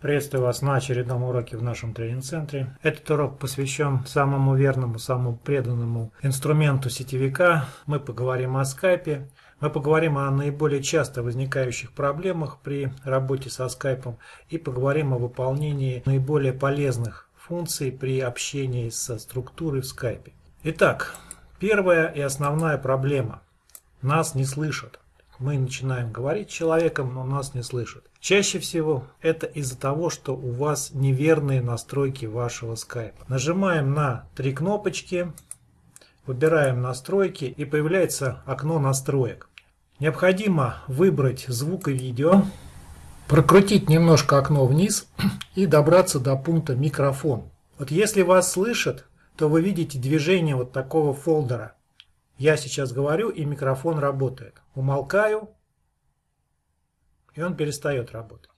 Приветствую вас на очередном уроке в нашем тренинг-центре. Этот урок посвящен самому верному, самому преданному инструменту сетевика. Мы поговорим о скайпе, мы поговорим о наиболее часто возникающих проблемах при работе со скайпом и поговорим о выполнении наиболее полезных функций при общении со структурой в скайпе. Итак, первая и основная проблема. Нас не слышат. Мы начинаем говорить человеком, но нас не слышат. Чаще всего это из-за того, что у вас неверные настройки вашего скайпа. Нажимаем на три кнопочки, выбираем настройки и появляется окно настроек. Необходимо выбрать звук и видео, прокрутить немножко окно вниз и добраться до пункта микрофон. Вот если вас слышат, то вы видите движение вот такого фолдера. Я сейчас говорю, и микрофон работает. Умолкаю, и он перестает работать.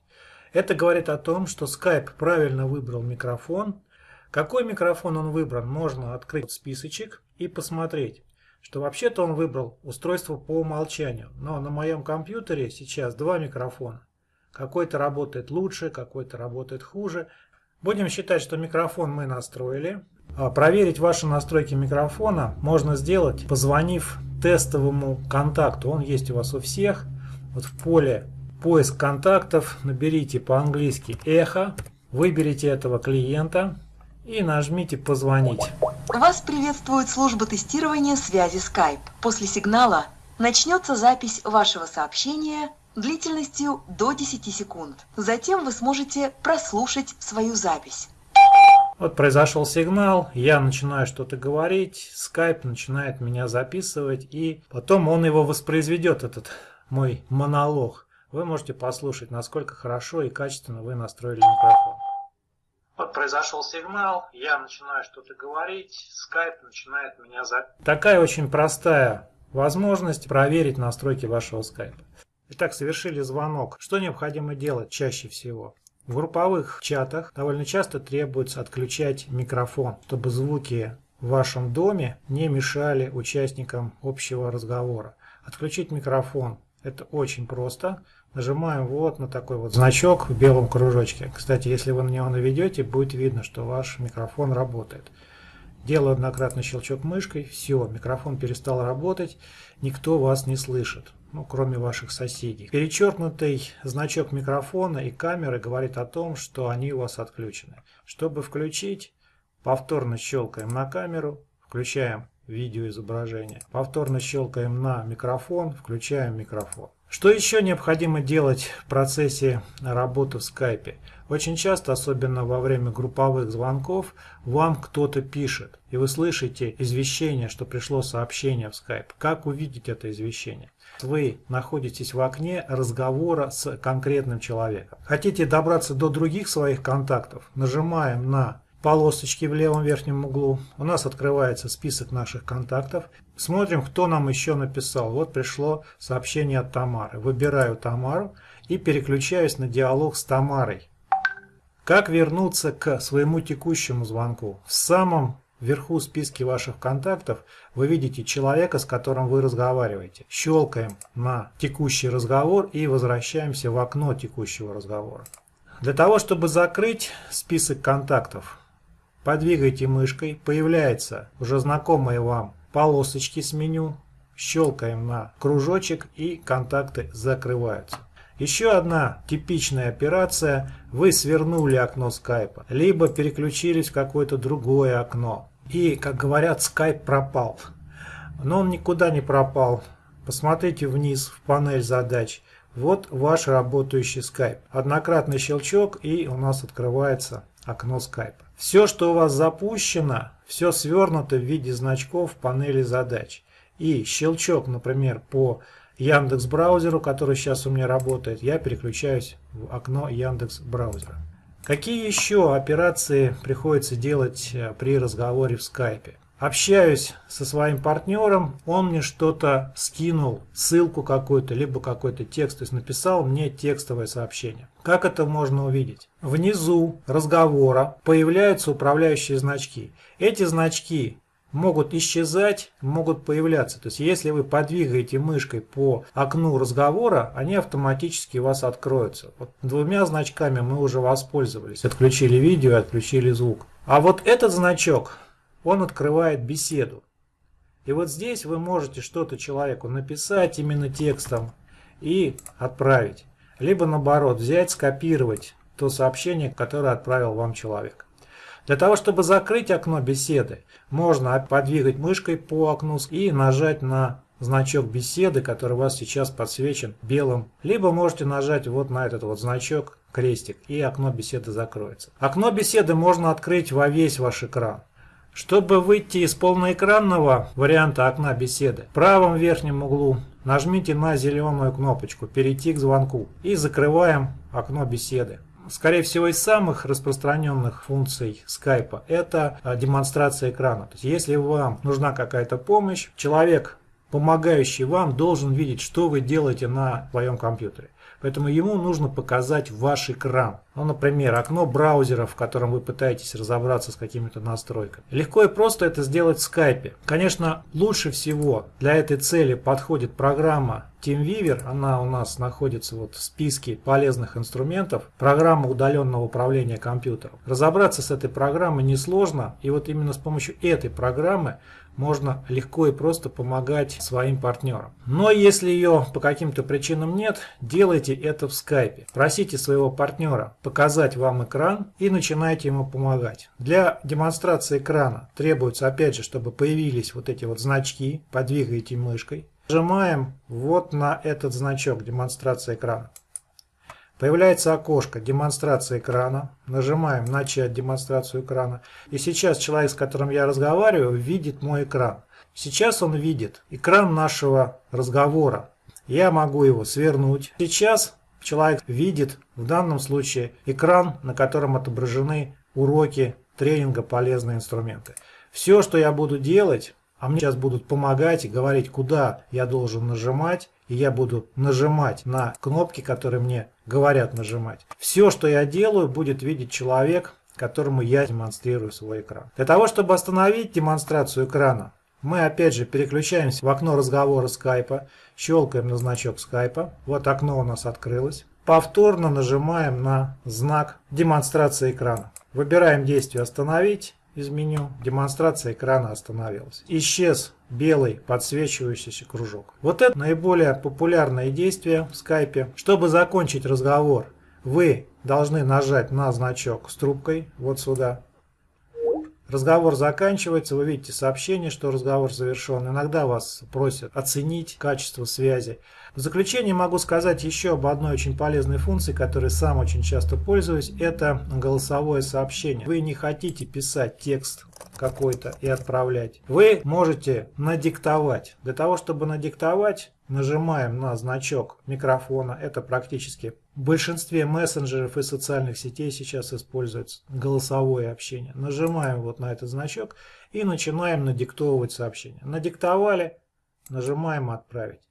Это говорит о том, что Skype правильно выбрал микрофон. Какой микрофон он выбрал, можно открыть списочек и посмотреть, что вообще-то он выбрал устройство по умолчанию. Но на моем компьютере сейчас два микрофона. Какой-то работает лучше, какой-то работает хуже. Будем считать, что микрофон мы настроили. А проверить ваши настройки микрофона можно сделать, позвонив тестовому контакту. Он есть у вас у всех. Вот в поле поиск контактов наберите по-английски эхо, выберите этого клиента и нажмите «Позвонить». Вас приветствует служба тестирования связи Skype. После сигнала начнется запись вашего сообщения длительностью до 10 секунд. Затем вы сможете прослушать свою запись. Вот произошел сигнал, я начинаю что-то говорить, Skype начинает меня записывать, и потом он его воспроизведет, этот мой монолог. Вы можете послушать, насколько хорошо и качественно вы настроили микрофон. Вот произошел сигнал, я начинаю что-то говорить, Skype начинает меня записывать. Такая очень простая возможность проверить настройки вашего Skype. Итак, совершили звонок. Что необходимо делать чаще всего? В групповых чатах довольно часто требуется отключать микрофон, чтобы звуки в вашем доме не мешали участникам общего разговора. Отключить микрофон – это очень просто. Нажимаем вот на такой вот значок в белом кружочке. Кстати, если вы на него наведете, будет видно, что ваш микрофон работает. Делаю однократный щелчок мышкой, все, микрофон перестал работать, никто вас не слышит ну, кроме ваших соседей. Перечеркнутый значок микрофона и камеры говорит о том, что они у вас отключены. Чтобы включить, повторно щелкаем на камеру, включаем видеоизображение. Повторно щелкаем на микрофон, включаем микрофон. Что еще необходимо делать в процессе работы в скайпе? Очень часто, особенно во время групповых звонков, вам кто-то пишет, и вы слышите извещение, что пришло сообщение в скайп. Как увидеть это извещение? Вы находитесь в окне разговора с конкретным человеком. Хотите добраться до других своих контактов? Нажимаем на полосочки в левом верхнем углу. У нас открывается список наших контактов. Смотрим, кто нам еще написал. Вот пришло сообщение от Тамары. Выбираю Тамару и переключаюсь на диалог с Тамарой. Как вернуться к своему текущему звонку? В самом Вверху списки ваших контактов вы видите человека, с которым вы разговариваете. Щелкаем на текущий разговор и возвращаемся в окно текущего разговора. Для того, чтобы закрыть список контактов, подвигайте мышкой, появляется уже знакомые вам полосочки с меню, щелкаем на кружочек и контакты закрываются. Еще одна типичная операция. Вы свернули окно скайпа, либо переключились в какое-то другое окно. И, как говорят, Skype пропал. Но он никуда не пропал. Посмотрите вниз в панель задач. Вот ваш работающий Skype. Однократный щелчок и у нас открывается окно Skype. Все, что у вас запущено, все свернуто в виде значков в панели задач. И щелчок, например, по Яндекс браузеру, который сейчас у меня работает, я переключаюсь в окно Яндекс браузера. Какие еще операции приходится делать э, при разговоре в скайпе? Общаюсь со своим партнером, он мне что-то скинул, ссылку какую-то, либо какой-то текст, то есть написал мне текстовое сообщение. Как это можно увидеть? Внизу разговора появляются управляющие значки. Эти значки могут исчезать, могут появляться. То есть если вы подвигаете мышкой по окну разговора, они автоматически у вас откроются. Вот двумя значками мы уже воспользовались. Отключили видео, отключили звук. А вот этот значок, он открывает беседу. И вот здесь вы можете что-то человеку написать именно текстом и отправить. Либо наоборот, взять, скопировать то сообщение, которое отправил вам человек. Для того, чтобы закрыть окно беседы, можно подвигать мышкой по окну и нажать на значок беседы, который у вас сейчас подсвечен белым. Либо можете нажать вот на этот вот значок, крестик, и окно беседы закроется. Окно беседы можно открыть во весь ваш экран. Чтобы выйти из полноэкранного варианта окна беседы, в правом верхнем углу нажмите на зеленую кнопочку «Перейти к звонку» и закрываем окно беседы. Скорее всего, из самых распространенных функций скайпа это а, демонстрация экрана. То есть, если вам нужна какая-то помощь, человек, помогающий вам, должен видеть, что вы делаете на своем компьютере. Поэтому ему нужно показать ваш экран. Ну, например, окно браузера, в котором вы пытаетесь разобраться с какими-то настройками. Легко и просто это сделать в скайпе. Конечно, лучше всего для этой цели подходит программа TeamViewer. Она у нас находится вот в списке полезных инструментов. Программа удаленного управления компьютером. Разобраться с этой программой несложно. И вот именно с помощью этой программы можно легко и просто помогать своим партнерам. Но если ее по каким-то причинам нет, делайте это в скайпе. Просите своего партнера показать вам экран и начинайте ему помогать. Для демонстрации экрана требуется опять же, чтобы появились вот эти вот значки, подвигаете мышкой. Нажимаем вот на этот значок демонстрация экрана. Появляется окошко демонстрация экрана. Нажимаем начать демонстрацию экрана. И сейчас человек, с которым я разговариваю, видит мой экран. Сейчас он видит экран нашего разговора. Я могу его свернуть. Сейчас человек видит в данном случае экран, на котором отображены уроки тренинга полезные инструменты. Все, что я буду делать, а мне сейчас будут помогать и говорить, куда я должен нажимать, и я буду нажимать на кнопки, которые мне говорят нажимать. Все, что я делаю, будет видеть человек, которому я демонстрирую свой экран. Для того, чтобы остановить демонстрацию экрана, мы опять же переключаемся в окно разговора скайпа, щелкаем на значок скайпа. Вот окно у нас открылось. Повторно нажимаем на знак демонстрации экрана. Выбираем действие «Остановить» из меню. Демонстрация экрана остановилась. Исчез белый подсвечивающийся кружок. Вот это наиболее популярное действие в скайпе. Чтобы закончить разговор, вы должны нажать на значок с трубкой вот сюда. Разговор заканчивается, вы видите сообщение, что разговор завершен. Иногда вас просят оценить качество связи. В заключение могу сказать еще об одной очень полезной функции, которой сам очень часто пользуюсь. Это голосовое сообщение. Вы не хотите писать текст какой-то и отправлять. Вы можете надиктовать. Для того, чтобы надиктовать, нажимаем на значок микрофона. Это практически в большинстве мессенджеров и социальных сетей сейчас используется голосовое общение. Нажимаем вот на этот значок и начинаем надиктовывать сообщение. Надиктовали, нажимаем «Отправить»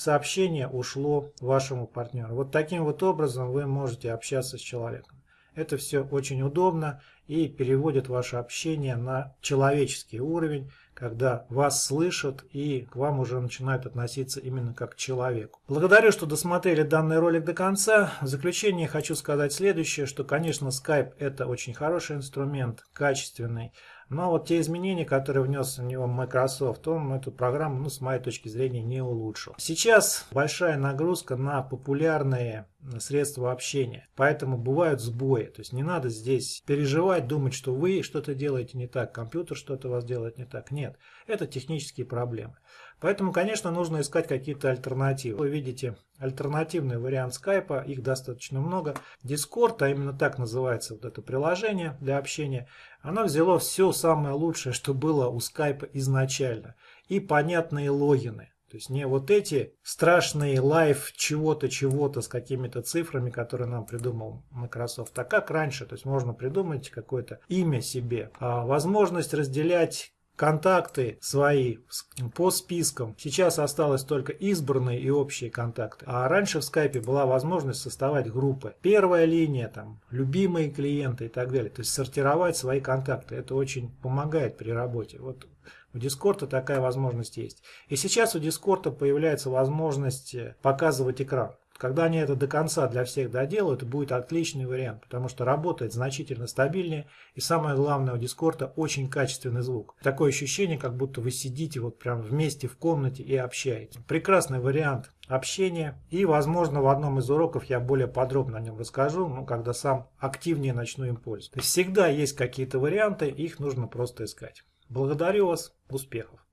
сообщение ушло вашему партнеру. Вот таким вот образом вы можете общаться с человеком. Это все очень удобно и переводит ваше общение на человеческий уровень, когда вас слышат и к вам уже начинают относиться именно как к человеку. Благодарю, что досмотрели данный ролик до конца. В заключение хочу сказать следующее, что, конечно, Skype это очень хороший инструмент, качественный, но вот те изменения, которые внес в него Microsoft, он эту программу, ну, с моей точки зрения, не улучшил. Сейчас большая нагрузка на популярные средства общения, поэтому бывают сбои. То есть не надо здесь переживать, думать, что вы что-то делаете не так, компьютер что-то вас делает не так. Нет, это технические проблемы. Поэтому, конечно, нужно искать какие-то альтернативы. Вы видите альтернативный вариант скайпа, их достаточно много. Discord, а именно так называется вот это приложение для общения, оно взяло все самое лучшее, что было у скайпа изначально. И понятные логины. То есть не вот эти страшные лайф чего-то, чего-то с какими-то цифрами, которые нам придумал Microsoft. А как раньше, то есть можно придумать какое-то имя себе. А возможность разделять контакты свои по спискам. Сейчас осталось только избранные и общие контакты. А раньше в скайпе была возможность создавать группы. Первая линия, там, любимые клиенты и так далее. То есть сортировать свои контакты. Это очень помогает при работе. Вот у Discord такая возможность есть. И сейчас у Discord появляется возможность показывать экран. Когда они это до конца для всех доделают, будет отличный вариант, потому что работает значительно стабильнее, и самое главное, у Дискорда очень качественный звук. Такое ощущение, как будто вы сидите вот прям вместе в комнате и общаетесь. Прекрасный вариант общения, и, возможно, в одном из уроков я более подробно о нем расскажу, ну, когда сам активнее начну им пользоваться. То есть всегда есть какие-то варианты, их нужно просто искать. Благодарю вас, успехов!